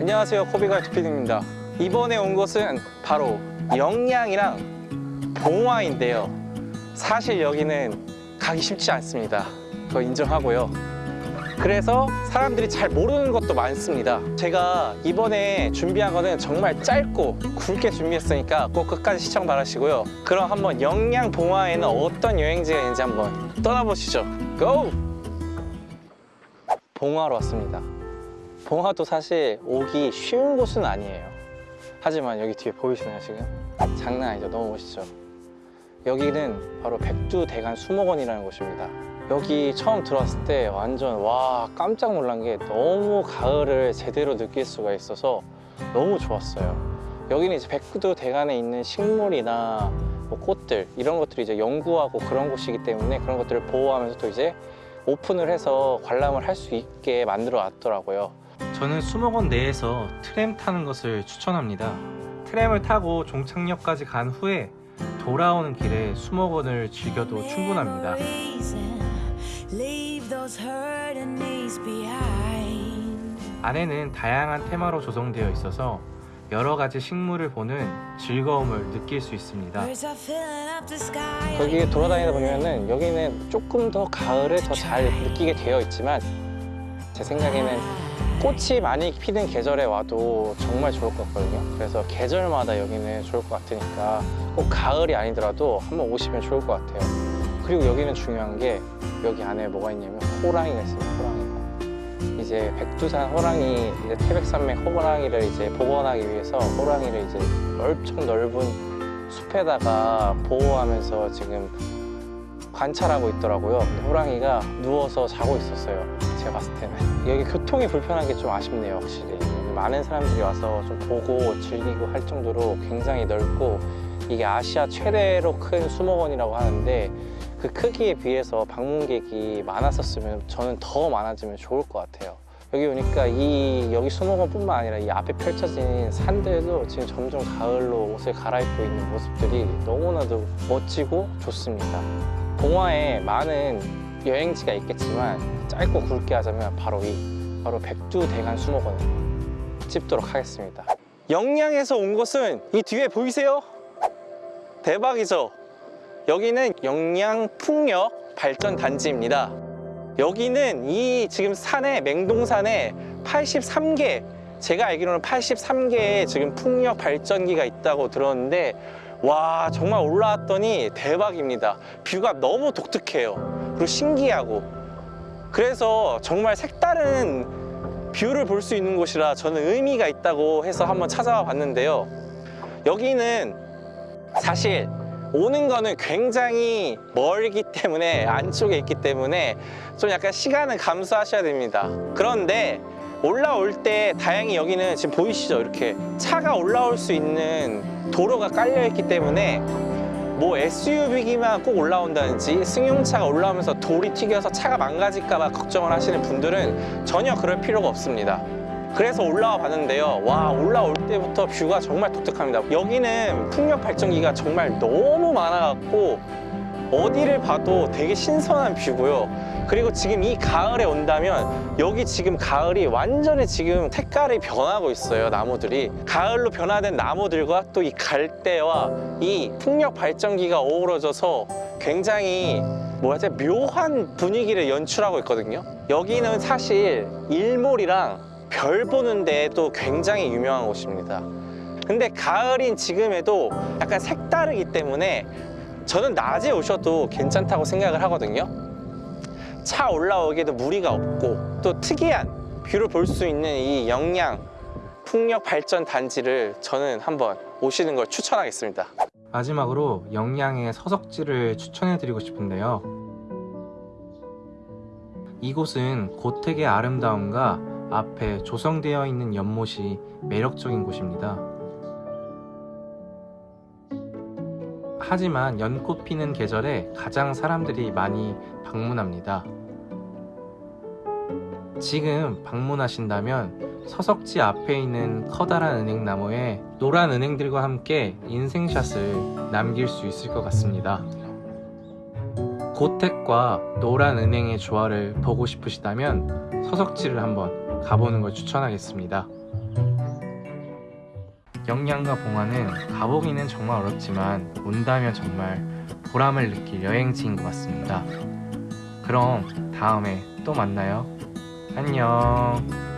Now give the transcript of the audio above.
안녕하세요. 코비가이트 피디입니다. 이번에 온 곳은 바로 영양이랑 봉화인데요. 사실 여기는 가기 쉽지 않습니다. 그거 인정하고요. 그래서 사람들이 잘 모르는 것도 많습니다. 제가 이번에 준비한 거는 정말 짧고 굵게 준비했으니까 꼭 끝까지 시청 바라시고요. 그럼 한번 영양 봉화에는 어떤 여행지가 있는지 한번 떠나보시죠. 고! 봉화로 왔습니다 봉화도 사실 오기 쉬운 곳은 아니에요. 하지만 여기 뒤에 보이시나요 지금? 장난 아니죠. 너무 멋있죠? 여기는 바로 백두대간 수목원이라는 곳입니다. 여기 처음 들어왔을 때 완전 와 깜짝 놀란 게 너무 가을을 제대로 느낄 수가 있어서 너무 좋았어요. 여기는 이제 백두대간에 있는 식물이나 뭐 꽃들 이런 것들이 이제 연구하고 그런 곳이기 때문에 그런 것들을 보호하면서 또 이제 오픈을 해서 관람을 할 수 있게 만들어 놨더라고요 저는 수목원 내에서 트램 타는 것을 추천합니다. 트램을 타고 종착역까지 간 후에 돌아오는 길에 수목원을 즐겨도 충분합니다. 안에는 다양한 테마로 조성되어 있어서 여러 가지 식물을 보는 즐거움을 느낄 수 있습니다. 거기 돌아다니다 보면은 여기는 조금 더 가을을 더 잘 느끼게 되어 있지만 제 생각에는 꽃이 많이 피는 계절에 와도 정말 좋을 것 같거든요 그래서 계절마다 여기는 좋을 것 같으니까 꼭 가을이 아니더라도 한번 오시면 좋을 것 같아요 그리고 여기는 중요한 게 여기 안에 뭐가 있냐면 호랑이가 있습니다 호랑이가 이제 백두산 호랑이 이제 태백산맥 호랑이를 이제 복원하기 위해서 호랑이를 이제 넓적 넓은 숲에다가 보호하면서 지금 관찰하고 있더라고요. 호랑이가 누워서 자고 있었어요. 제가 봤을 때는. 여기 교통이 불편한 게 좀 아쉽네요, 확실히. 많은 사람들이 와서 좀 보고 즐기고 할 정도로 굉장히 넓고 이게 아시아 최대로 큰 수목원이라고 하는데 그 크기에 비해서 방문객이 많았었으면 저는 더 많아지면 좋을 것 같아요. 여기 오니까 이 여기 수목원뿐만 아니라 이 앞에 펼쳐진 산들도 지금 점점 가을로 옷을 갈아입고 있는 모습들이 너무나도 멋지고 좋습니다. 봉화에 많은 여행지가 있겠지만 짧고 굵게 하자면 바로 이 바로 백두 대간 수목원을 찝도록 하겠습니다. 영양에서 온 곳은 이 뒤에 보이세요? 대박이죠? 여기는 영양풍력 발전단지입니다. 여기는 이 지금 산에 맹동산에 83개 제가 알기로는 83개의 지금 풍력 발전기가 있다고 들었는데 와 정말 올라왔더니 대박입니다. view가 너무 독특해요. 그리고 신기하고. 그래서 정말 색다른 view를 볼 수 있는 곳이라 저는 의미가 있다고 해서 한번 찾아와 봤는데요. 여기는 사실 오는 거는 굉장히 멀기 때문에 안쪽에 있기 때문에 좀 약간 시간을 감수하셔야 됩니다. 그런데 올라올 때 다행히 여기는 지금 보이시죠? 이렇게 차가 올라올 수 있는 도로가 깔려 있기 때문에 뭐 SUV기만 꼭 올라온다든지 승용차가 올라오면서 돌이 튀겨서 차가 망가질까 봐 걱정을 하시는 분들은 전혀 그럴 필요가 없습니다. 그래서 올라와 봤는데요. 와 올라올 때부터 뷰가 정말 독특합니다. 여기는 풍력 발전기가 정말 너무 많아갖고 어디를 봐도 되게 신선한 뷰고요. 그리고 지금 이 가을에 온다면 여기 지금 가을이 완전히 지금 색깔이 변하고 있어요 나무들이. 가을로 변화된 나무들과 또 이 갈대와 이 풍력 발전기가 어우러져서 굉장히 뭐라지 묘한 분위기를 연출하고 있거든요. 여기는 사실 일몰이랑 별 보는 데도 굉장히 유명한 곳입니다. 근데 가을인 지금에도 약간 색다르기 때문에 저는 낮에 오셔도 괜찮다고 생각을 하거든요 차 올라오기에도 무리가 없고 또 특이한 view를 볼 수 있는 이 영양 풍력 발전 단지를 저는 한번 오시는 걸 추천하겠습니다 마지막으로 영양의 서석지를 추천해드리고 싶은데요. 이곳은 고택의 아름다움과 앞에 조성되어 있는 연못이 매력적인 곳입니다. 하지만 연꽃 피는 계절에 가장 사람들이 많이 방문합니다. 지금 방문하신다면 서석지 앞에 있는 커다란 은행나무에 노란 은행들과 함께 인생샷을 남길 수 있을 것 같습니다. 고택과 노란 은행의 조화를 보고 싶으시다면 서석지를 한번 가보는 걸 추천하겠습니다. 영양가 봉화는 가보기는 정말 어렵지만 온다면 정말 보람을 느낄 여행지인 것 같습니다. 그럼 다음에 또 만나요. 안녕.